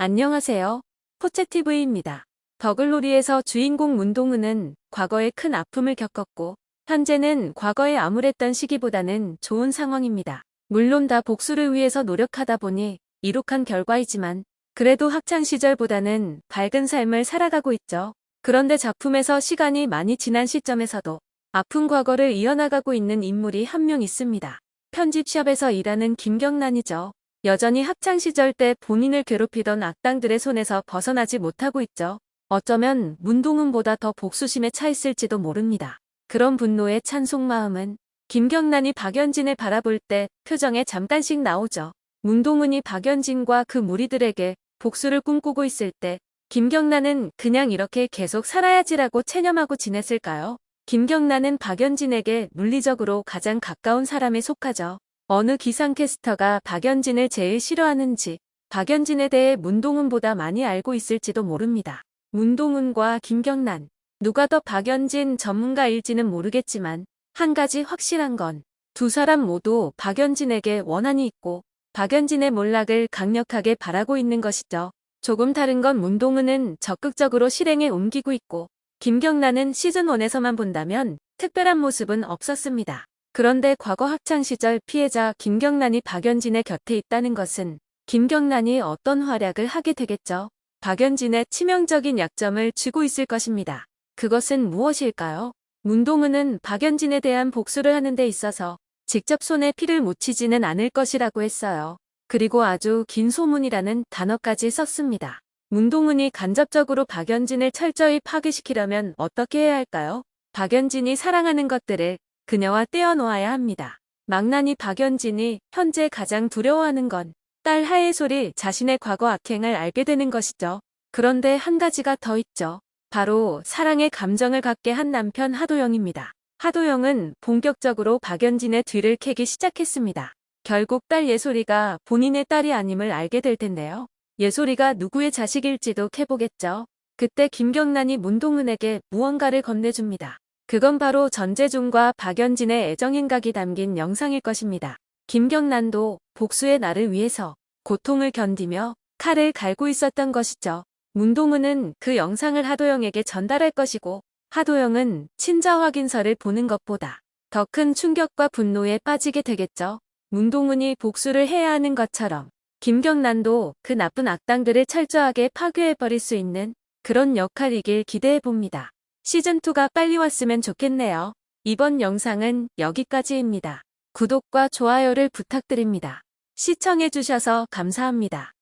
안녕하세요. 포채TV입니다. 더글로리에서 주인공 문동은은 과거에 큰 아픔을 겪었고 현재는 과거에 암울했던 시기보다는 좋은 상황입니다. 물론 다 복수를 위해서 노력하다 보니 이룩한 결과이지만 그래도 학창시절보다는 밝은 삶을 살아가고 있죠. 그런데 작품에서 시간이 많이 지난 시점에서도 아픈 과거를 이어나가고 있는 인물이 한 명 있습니다. 편집샵에서 일하는 김경란이죠. 여전히 학창시절 때 본인을 괴롭히던 악당들의 손에서 벗어나지 못하고 있죠. 어쩌면 문동은보다 더 복수심에 차 있을지도 모릅니다. 그런 분노에 찬 속마음은 김경란이 박연진을 바라볼 때 표정에 잠깐씩 나오죠. 문동은이 박연진과 그 무리들에게 복수를 꿈꾸고 있을 때 김경란은 그냥 이렇게 계속 살아야지라고 체념하고 지냈을까요? 김경란은 박연진에게 물리적으로 가장 가까운 사람에 속하죠. 어느 기상캐스터가 박연진을 제일 싫어하는지 박연진에 대해 문동은보다 많이 알고 있을지도 모릅니다. 문동은과 김경란 누가 더 박연진 전문가일지는 모르겠지만 한 가지 확실한 건 두 사람 모두 박연진에게 원한이 있고 박연진의 몰락을 강력하게 바라고 있는 것이죠. 조금 다른 건 문동은은 적극적으로 실행에 옮기고 있고 김경란은 시즌1에서만 본다면 특별한 모습은 없었습니다. 그런데 과거 학창시절 피해자 김경란이 박연진의 곁에 있다는 것은 김경란이 어떤 활약을 하게 되겠죠. 박연진의 치명적인 약점을 쥐고 있을 것입니다. 그것은 무엇일까요? 문동은은 박연진에 대한 복수를 하는 데 있어서 직접 손에 피를 묻히지는 않을 것이라고 했어요. 그리고 아주 긴 소문이라는 단어까지 썼습니다. 문동은이 간접적으로 박연진을 철저히 파괴시키려면 어떻게 해야 할까요? 박연진이 사랑하는 것들을 그녀와 떼어놓아야 합니다. 망나니 박연진이 현재 가장 두려워하는 건 딸 하예솔이 자신의 과거 악행을 알게 되는 것이죠. 그런데 한 가지가 더 있죠. 바로 사랑의 감정을 갖게 한 남편 하도영입니다. 하도영은 본격적으로 박연진의 뒤를 캐기 시작했습니다. 결국 딸 예솔이가 본인의 딸이 아님을 알게 될 텐데요. 예솔이가 누구의 자식일지도 캐보겠죠. 그때 김경란이 문동은에게 무언가를 건네줍니다. 그건 바로 전재준과 박연진의 애정행각이 담긴 영상일 것입니다. 김경란도 복수의 날을 위해서 고통을 견디며 칼을 갈고 있었던 것이죠. 문동은은 그 영상을 하도영에게 전달할 것이고 하도영은 친자 확인서를 보는 것보다 더 큰 충격과 분노에 빠지게 되겠죠. 문동은이 복수를 해야 하는 것처럼 김경란도 그 나쁜 악당들을 철저하게 파괴해버릴 수 있는 그런 역할이길 기대해봅니다. 시즌2가 빨리 왔으면 좋겠네요. 이번 영상은 여기까지입니다. 구독과 좋아요를 부탁드립니다. 시청해주셔서 감사합니다.